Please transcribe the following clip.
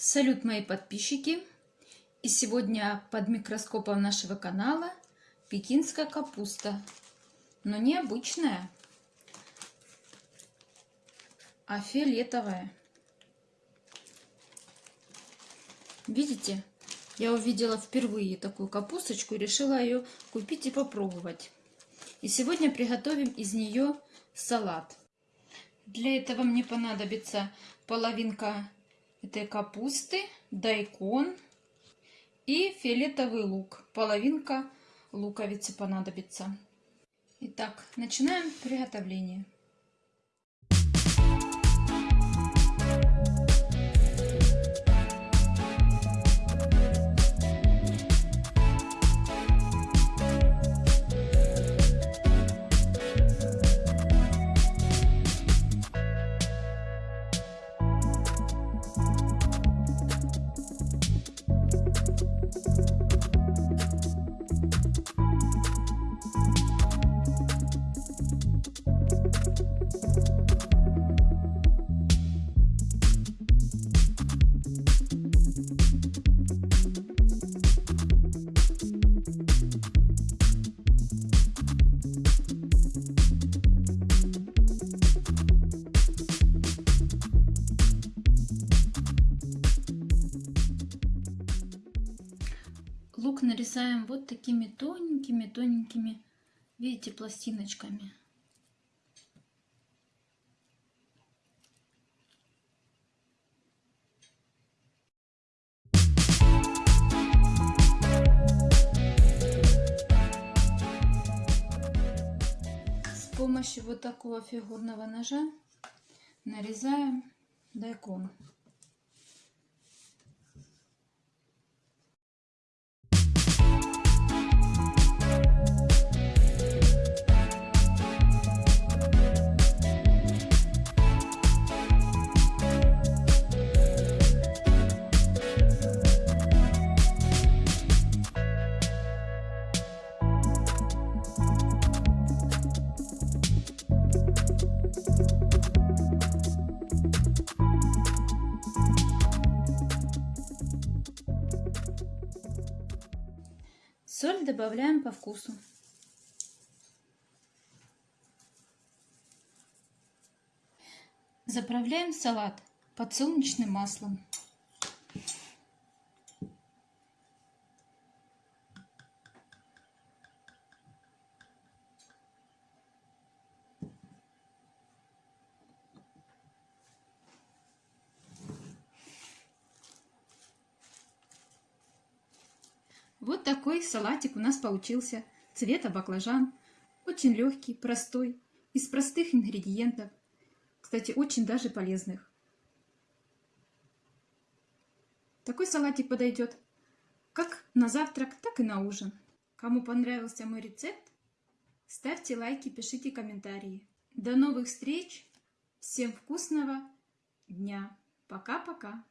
Салют, мои подписчики! И сегодня под микроскопом нашего канала пекинская капуста. Но не обычная, а фиолетовая. Видите? Я увидела впервые такую капусточку и решила ее купить и попробовать. И сегодня приготовим из нее салат. Для этого мне понадобится половинка этой капусты, дайкон и фиолетовый лук. Половинка луковицы понадобится. Итак, начинаем приготовление. Лук нарезаем вот такими тоненькими-тоненькими, видите, пластиночками. С помощью вот такого фигурного ножа нарезаем дайкон. Соль добавляем по вкусу. Заправляем салат подсолнечным маслом. Вот такой салатик у нас получился. Цвета баклажан. Очень легкий, простой, из простых ингредиентов. Кстати, очень даже полезных. Такой салатик подойдет как на завтрак, так и на ужин. Кому понравился мой рецепт, ставьте лайки, пишите комментарии. До новых встреч! Всем вкусного дня! Пока-пока!